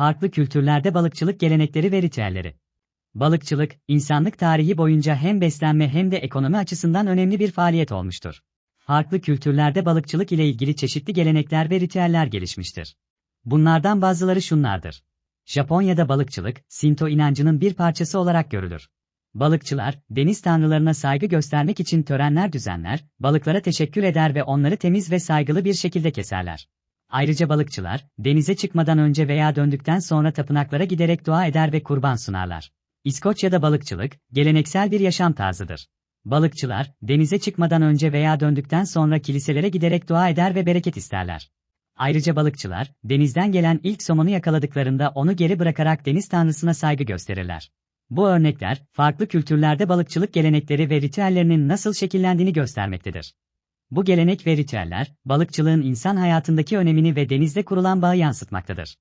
Farklı kültürlerde balıkçılık gelenekleri ve ritüelleri. Balıkçılık, insanlık tarihi boyunca hem beslenme hem de ekonomi açısından önemli bir faaliyet olmuştur. Farklı kültürlerde balıkçılık ile ilgili çeşitli gelenekler ve ritüeller gelişmiştir. Bunlardan bazıları şunlardır. Japonya'da balıkçılık, Sinto inancının bir parçası olarak görülür. Balıkçılar, deniz tanrılarına saygı göstermek için törenler düzenler, balıklara teşekkür eder ve onları temiz ve saygılı bir şekilde keserler. Ayrıca balıkçılar, denize çıkmadan önce veya döndükten sonra tapınaklara giderek dua eder ve kurban sunarlar. İskoçya'da balıkçılık, geleneksel bir yaşam tarzıdır. Balıkçılar, denize çıkmadan önce veya döndükten sonra kiliselere giderek dua eder ve bereket isterler. Ayrıca balıkçılar, denizden gelen ilk somonu yakaladıklarında onu geri bırakarak deniz tanrısına saygı gösterirler. Bu örnekler, farklı kültürlerde balıkçılık gelenekleri ve ritüellerinin nasıl şekillendiğini göstermektedir. Bu gelenek ve ritüeller, balıkçılığın insan hayatındaki önemini ve denizde kurulan bağı yansıtmaktadır.